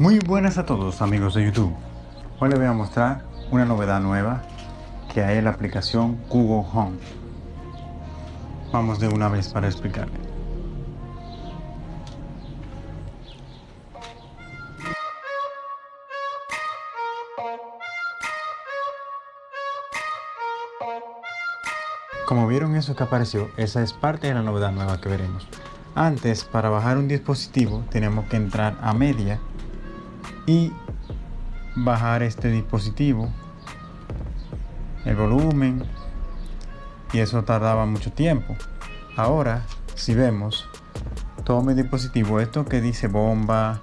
Muy buenas a todos amigos de YouTube. Hoy les voy a mostrar una novedad nueva que hay en la aplicación Google Home. Vamos de una vez para explicarle. Como vieron eso que apareció, esa es parte de la novedad nueva que veremos. Antes, para bajar un dispositivo, tenemos que entrar a media y bajar este dispositivo el volumen y eso tardaba mucho tiempo. Ahora si vemos todo mi dispositivo esto que dice bomba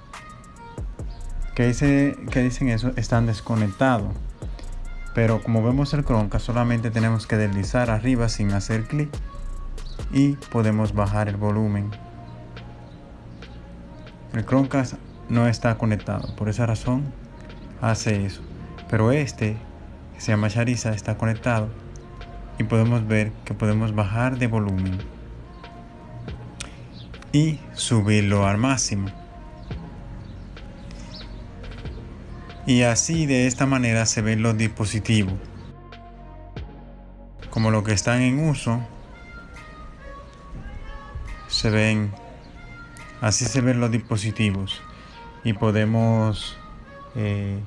que dice que dicen eso están desconectados. Pero como vemos el Chromecast solamente tenemos que deslizar arriba sin hacer clic y podemos bajar el volumen. El Chromecast no está conectado. Por esa razón hace eso. Pero este, que se llama Shariza, está conectado. Y podemos ver que podemos bajar de volumen. Y subirlo al máximo. Y así de esta manera se ven los dispositivos. Como los que están en uso. Se ven. Así se ven los dispositivos y podemos eh,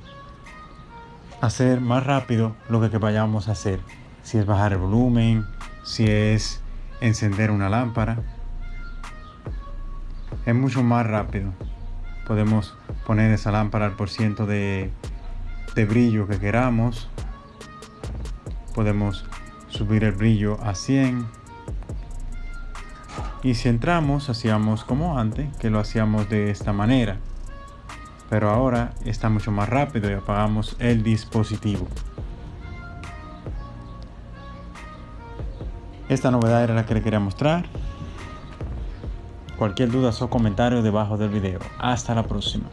hacer más rápido lo que, vayamos a hacer. Si es bajar el volumen, si es encender una lámpara. Es mucho más rápido. Podemos poner esa lámpara al por ciento de, de brillo que queramos. Podemos subir el brillo a 100. Y si entramos, hacíamos como antes, que lo hacíamos de esta manera pero ahora está mucho más rápido y apagamos el dispositivo. Esta novedad era la que le quería mostrar. Cualquier duda o comentario debajo del video. Hasta la próxima.